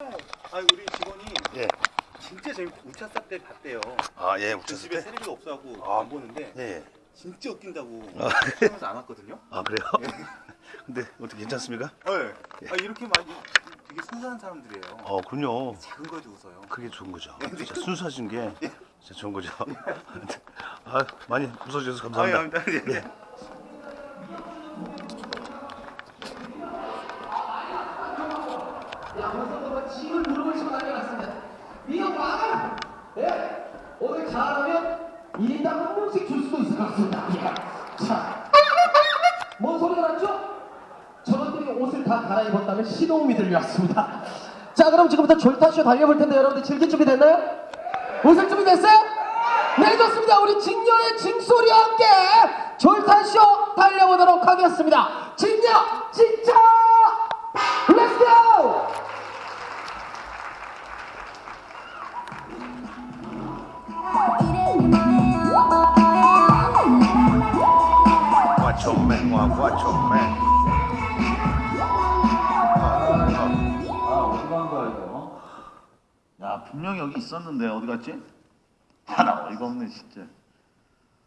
아 우리 직원이 예. 진짜 재밌 우차사 때 봤대요. 아, 예, 그 우차사 집에 때? 세레비가 없어갖고 아. 안 보는데 예, 예. 진짜 웃긴다고 아. 하면서 안 왔거든요. 아, 그래요? 근데 어떻게 괜찮습니다? 네. 아 이렇게 많이 되게 순수한 사람들이에요. 어, 그럼요. 작은 거에도 웃어요. 그게 좋은 거죠. 진짜 순수하신 게 진짜 좋은 거죠. 아, 많이 웃어주셔서 감사합니다. 아, 예, 예. 양성도가 침을 누르고 난리 났습니다. 이거 망한! 예? 오늘 잘하면 1인당 한 명씩 줄 수도 있을 것 같습니다. 예. 자. 뭔 소리가 났죠? 저것들이 옷을 다 갈아입었다면 신호음이 들려왔습니다. 자, 그럼 지금부터 졸타쇼 달려볼 텐데 여러분들 즐길 준비 됐나요? 웃을 준비 됐어요? 네, 좋습니다. 우리 직녀의 징소리와 함께 졸타쇼 달려보도록 하겠습니다. 직녀, 진짜! 아 어디 간 거야 이거? 야 분명히 여기 있었는데 어디 갔지? 아 나 어이가 없네 진짜.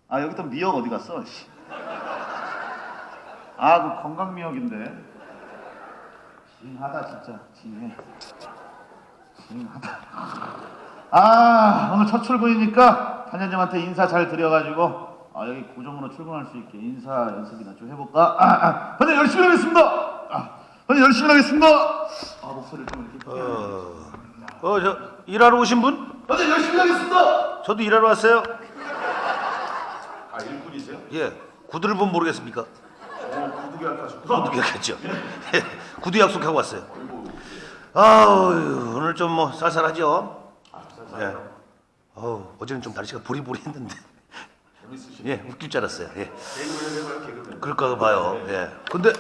아 여기 또 미역 어디 갔어? 씨. 아 그 건강 미역인데. 징하다 진짜 징해. 징하다. 아 오늘 첫 출근이니까 단장님한테 인사 잘 드려가지고 아 여기 고정으로 출근할 수 있게 인사 연습이나 좀 해볼까? 아, 아, 단장 열심히 하겠습니다. 아, 단장 열심히 하겠습니다. 아 목소리 좀 이렇게 어, 어, 저 일하러 오신 분? 단장 열심히 하겠습니다. 저도 일하러 왔어요. 아 일꾼이세요? 예, 구두를 보면 모르겠습니까? 구두기 할까셨구나. 구두 약했죠. 예, 구두 약속하고 왔어요. 아우, 오늘 좀 뭐 쌀쌀하죠? 예. 어우, 어제는 좀 날씨가 보리보리 했는데. 재밌으시네. 예, 웃길 줄 알았어요. 예. 그럴까 봐요. 예. 근데